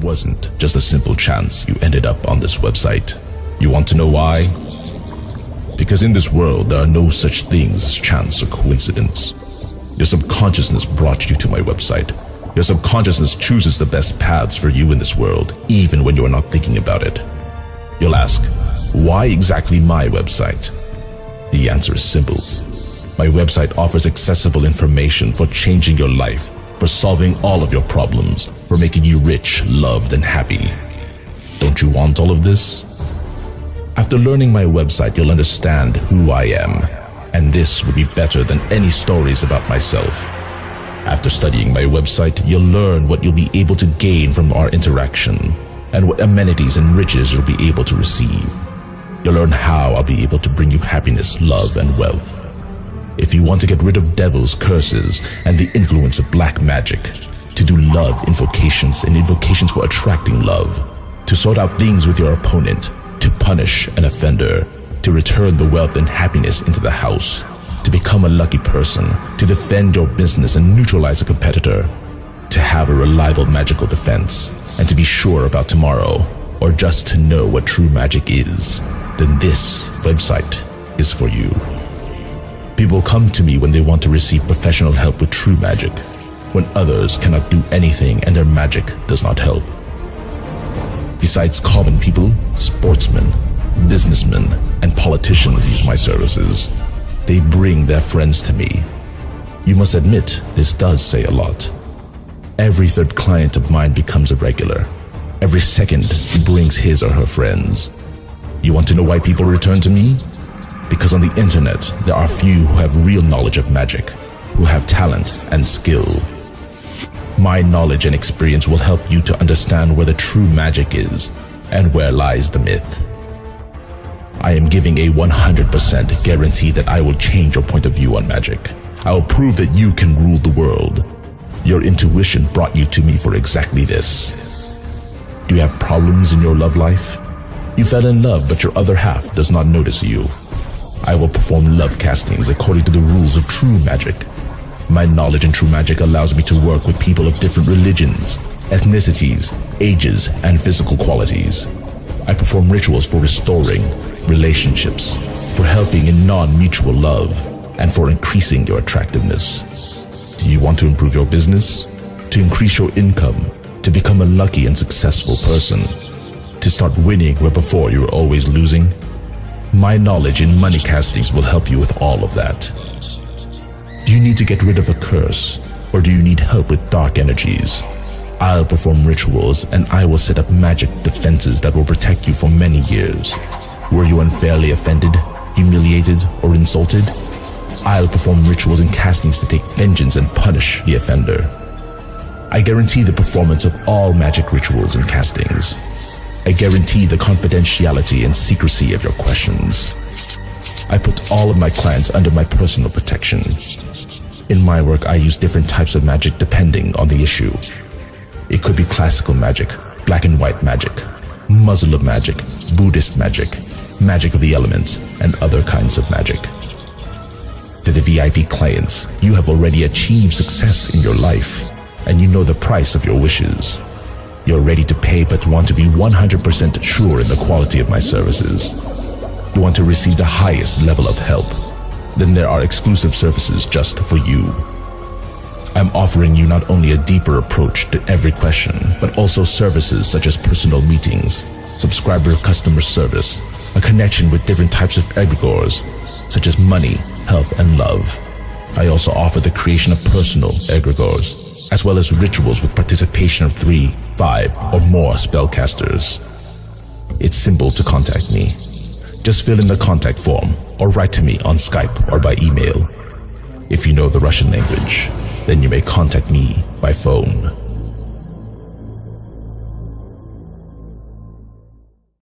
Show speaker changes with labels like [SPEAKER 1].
[SPEAKER 1] Wasn't just a simple chance you ended up on this website. You want to know why? Because in this world, there are no such things as chance or coincidence. Your subconsciousness brought you to my website. Your subconsciousness chooses the best paths for you in this world, even when you are not thinking about it. You'll ask, why exactly my website? The answer is simple. My website offers accessible information for changing your life, for solving all of your problems, for making you rich, loved, and happy. Don't you want all of this? After learning my website, you'll understand who I am, and this will be better than any stories about myself. After studying my website, you'll learn what you'll be able to gain from our interaction and what amenities and riches you'll be able to receive. You'll learn how I'll be able to bring you happiness, love, and wealth. If you want to get rid of devils, curses, and the influence of black magic, to do love invocations and invocations for attracting love, to sort out things with your opponent, to punish an offender, to return the wealth and happiness into the house, to become a lucky person, to defend your business and neutralize a competitor, to have a reliable magical defense, and to be sure about tomorrow, or just to know what true magic is, then this website is for you. People come to me when they want to receive professional help with true magic, when others cannot do anything and their magic does not help. Besides common people, sportsmen, businessmen, and politicians use my services. They bring their friends to me. You must admit, this does say a lot. Every third client of mine becomes a regular. Every second, he brings his or her friends. You want to know why people return to me? Because on the internet, there are few who have real knowledge of magic, who have talent and skill. My knowledge and experience will help you to understand where the true magic is and where lies the myth. I am giving a 100% guarantee that I will change your point of view on magic. I will prove that you can rule the world. Your intuition brought you to me for exactly this. Do you have problems in your love life? You fell in love, but your other half does not notice you. I will perform love castings according to the rules of true magic. My knowledge in true magic allows me to work with people of different religions, ethnicities, ages, and physical qualities. I perform rituals for restoring relationships, for helping in non-mutual love, and for increasing your attractiveness. Do you want to improve your business? To increase your income? To become a lucky and successful person? To start winning where before you were always losing? My knowledge in money castings will help you with all of that. Do you need to get rid of a curse? Or do you need help with dark energies? I'll perform rituals and I will set up magic defenses that will protect you for many years. Were you unfairly offended, humiliated, or insulted? I'll perform rituals and castings to take vengeance and punish the offender. I guarantee the performance of all magic rituals and castings. I guarantee the confidentiality and secrecy of your questions. I put all of my clients under my personal protection. In my work, I use different types of magic depending on the issue. It could be classical magic, black and white magic, Muslim magic, Buddhist magic, magic of the elements, and other kinds of magic. To the VIP clients, you have already achieved success in your life, and you know the price of your wishes. You're ready to pay but want to be 100% sure in the quality of my services. You want to receive the highest level of help then there are exclusive services just for you. I'm offering you not only a deeper approach to every question, but also services such as personal meetings, subscriber customer service, a connection with different types of egregores, such as money, health, and love. I also offer the creation of personal egregores, as well as rituals with participation of three, five, or more spellcasters. It's simple to contact me. Just fill in the contact form or write to me on Skype or by email. If you know the Russian language, then you may contact me by phone.